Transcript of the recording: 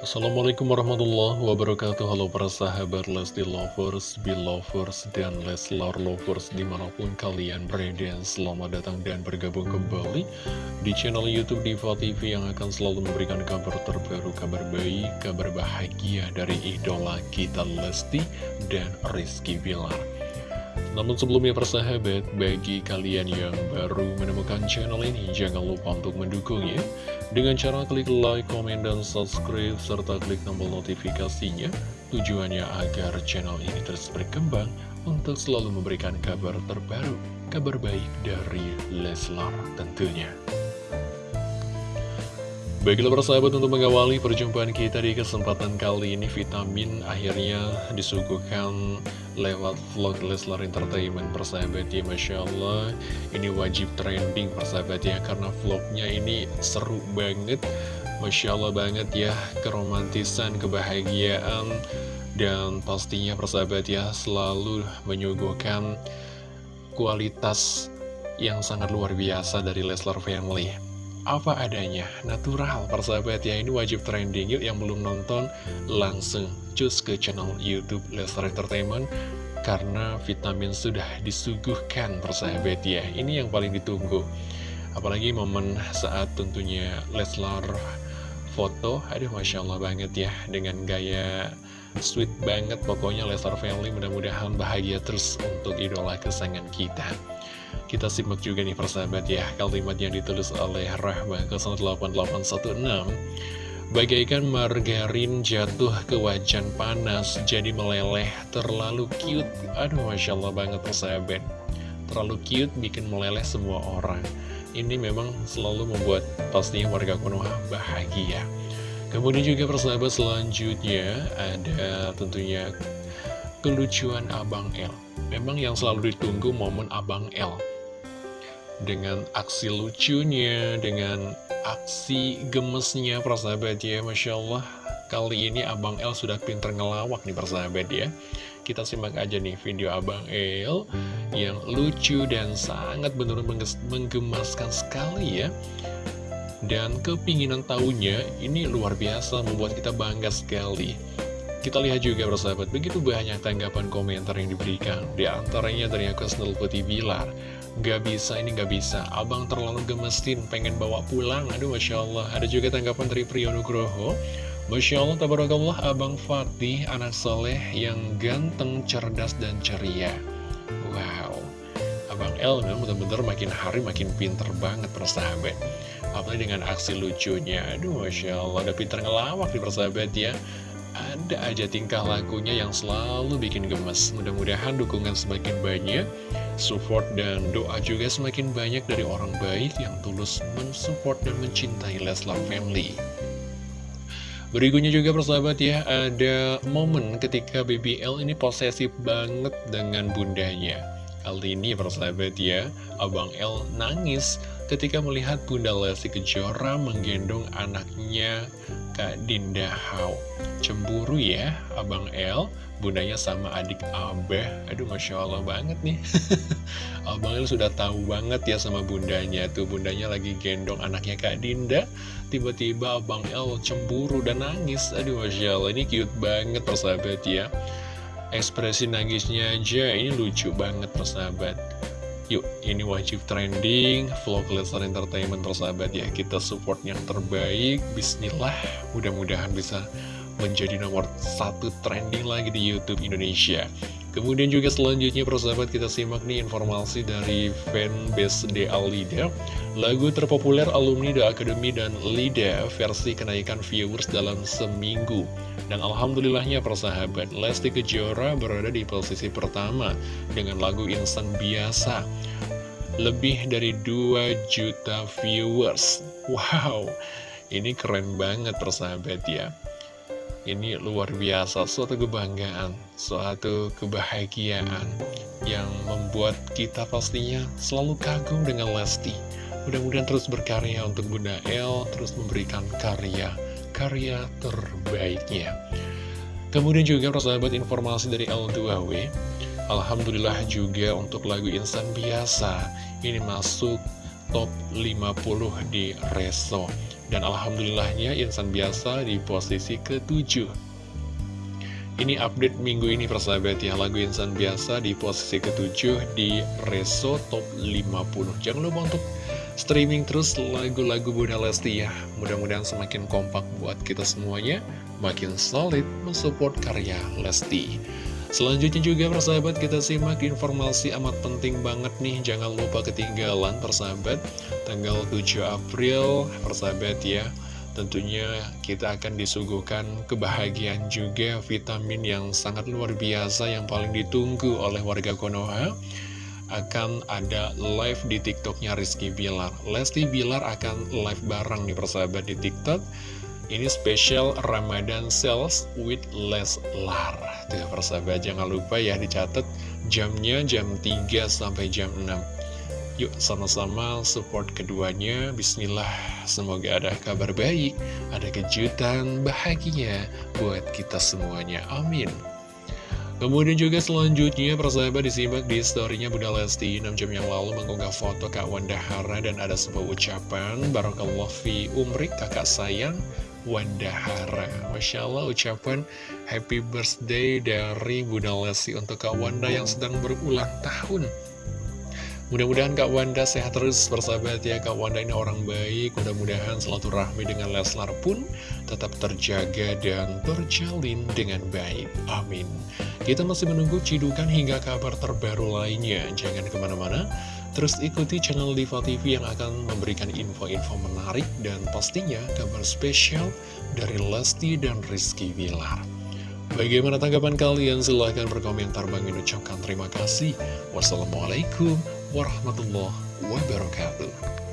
Assalamualaikum warahmatullahi wabarakatuh. Halo para sahabat Lesti Lovers, Belovers, dan Leslar Lovers di mana pun kalian berada. Selamat datang dan bergabung kembali di channel Youtube Diva TV Yang akan selalu memberikan kabar terbaru, kabar baik, kabar bahagia dari idola kita Lesti dan Rizky Bilar. Namun sebelumnya persahabat, bagi kalian yang baru menemukan channel ini, jangan lupa untuk mendukungnya dengan cara klik like, komen, dan subscribe, serta klik tombol notifikasinya. Tujuannya agar channel ini terus berkembang untuk selalu memberikan kabar terbaru, kabar baik dari Leslar tentunya. Baiklah persahabat untuk mengawali perjumpaan kita di kesempatan kali ini Vitamin akhirnya disuguhkan lewat vlog Leslar Entertainment persahabat ya Masya Allah. Ini wajib trending persahabat ya Karena vlognya ini seru banget Masya Allah banget ya Keromantisan, kebahagiaan Dan pastinya persahabat ya Selalu menyuguhkan kualitas yang sangat luar biasa dari Leslar Family apa adanya, natural. Persahabat ya, ini wajib trending. Yuk yang belum nonton langsung cus ke channel Youtube Leslar Entertainment karena vitamin sudah disuguhkan persahabat ya, ini yang paling ditunggu. Apalagi momen saat tentunya Leslar foto, aduh Masya Allah banget ya, dengan gaya sweet banget. Pokoknya Leslar Family mudah-mudahan bahagia terus untuk idola kesayangan kita kita simak juga nih persahabat ya Kalimat yang ditulis oleh Rahma 08816 Bagaikan margarin jatuh ke wajan panas Jadi meleleh terlalu cute. Aduh Masya Allah banget persahabat. Terlalu cute bikin meleleh semua orang. Ini memang selalu membuat pastinya warga Konoha bahagia. Kemudian juga persahabat selanjutnya Ada tentunya kelucuan Abang L Memang yang selalu ditunggu momen Abang L dengan aksi lucunya, dengan aksi gemesnya persahabat ya, Masya Allah. Kali ini Abang El sudah pinter ngelawak nih persahabat ya. Kita simak aja nih video Abang El yang lucu dan sangat benar-benar menggemaskan sekali ya. Dan kepinginan tahunya ini luar biasa membuat kita bangga sekali. Kita lihat juga persahabat, begitu banyak tanggapan komentar yang diberikan. Di antaranya dari akun Snell Putih Bilar. Gak bisa, ini gak bisa. Abang terlalu gemesin, pengen bawa pulang. Aduh, Masya Allah. Ada juga tanggapan dari Priyonugroho. Masya Allah, tabarakallah, Abang Fatih, anak soleh yang ganteng, cerdas, dan ceria. Wow. Abang El memang benar-benar makin hari makin pinter banget persahabat. Apalagi dengan aksi lucunya. Aduh, Masya Allah, udah pinter ngelawak di persahabat ya ada aja tingkah lakunya yang selalu bikin gemes. Mudah-mudahan dukungan semakin banyak, support dan doa juga semakin banyak dari orang baik yang tulus mensupport dan mencintai Leslar Family. Berikutnya juga persahabat ya, ada momen ketika BBL ini posesif banget dengan bundanya. Kali ini persahabat ya, Abang L nangis ketika melihat Bunda Lesti Kejora menggendong anaknya Kak Dinda Hau. Cemburu ya, Abang L, bundanya sama adik Abah. Aduh, Masya Allah banget nih. Abang L sudah tahu banget ya sama bundanya. Tuh, bundanya lagi gendong anaknya Kak Dinda. Tiba-tiba Abang L cemburu dan nangis. Aduh, Masya Allah, ini cute banget persahabat ya. Ekspresi nangisnya aja, ini lucu banget persahabat. Yuk, ini wajib trending, vlog Lesnar Entertainment persahabat ya. Kita support yang terbaik, bismillah. Mudah-mudahan bisa menjadi nomor satu trending lagi di Youtube Indonesia. Kemudian juga selanjutnya persahabat kita simak nih informasi dari fanbase DA Lida. Lagu terpopuler alumni The Academy dan Lida versi kenaikan viewers dalam seminggu. Dan Alhamdulillahnya persahabat, Lesti Kejora berada di posisi pertama dengan lagu Instan Biasa. Lebih dari 2 juta viewers. Wow, ini keren banget persahabat ya. Ini luar biasa, suatu kebanggaan, suatu kebahagiaan yang membuat kita pastinya selalu kagum dengan Lesti. Mudah-mudahan terus berkarya untuk Bunda El, terus memberikan karya karya terbaiknya. Kemudian juga persahabat informasi dari L2W Alhamdulillah juga untuk lagu Insan Biasa Ini masuk top 50 di Reso Dan Alhamdulillahnya insan biasa di posisi ketujuh. Ini update minggu ini persahabat ya. Lagu insan biasa di posisi ketujuh di Reso Top 50 Jangan lupa untuk streaming terus lagu-lagu Bunda Lesti ya. Mudah-mudahan semakin kompak buat kita semuanya. Makin solid mensupport karya Lesti Selanjutnya juga persahabat kita simak informasi amat penting banget nih Jangan lupa ketinggalan persahabat Tanggal 7 April persahabat ya Tentunya kita akan disuguhkan kebahagiaan juga vitamin yang sangat luar biasa Yang paling ditunggu oleh warga Konoha akan ada live di TikToknya Rizky Bilar. Lesti Bilar akan live bareng nih persahabat di TikTok. Ini spesial Ramadan Sales with Leslar Tuh persahabat jangan lupa ya dicatat jamnya jam 3 sampai jam 6 Yuk sama-sama support keduanya. Bismillah Semoga ada kabar baik Ada kejutan bahagia buat kita semuanya. Amin. Kemudian juga selanjutnya persahabat disimak di storynya Bunda Lesti. 6 jam yang lalu mengunggah foto Kak Wanda Hara dan ada sebuah ucapan Barakallah fi umrik kakak sayang Wandahara. Masya Allah ucapan happy birthday dari Bunda Lesti untuk Kak Wanda yang sedang berulang tahun. Mudah-mudahan Kak Wanda sehat terus bersahabat ya. Kak Wanda ini orang baik. Mudah-mudahan rahmi dengan Leslar pun tetap terjaga dan terjalin dengan baik. Amin. Kita masih menunggu cidukan hingga kabar terbaru lainnya. Jangan ke mana-mana Terus ikuti channel Diva TV yang akan memberikan info-info menarik dan pastinya kabar spesial dari Lesti dan Rizky Bilar. Bagaimana tanggapan kalian? Silahkan berkomentar. Bang ucapkan terima kasih. Wassalamualaikum warahmatullahi wabarakatuh.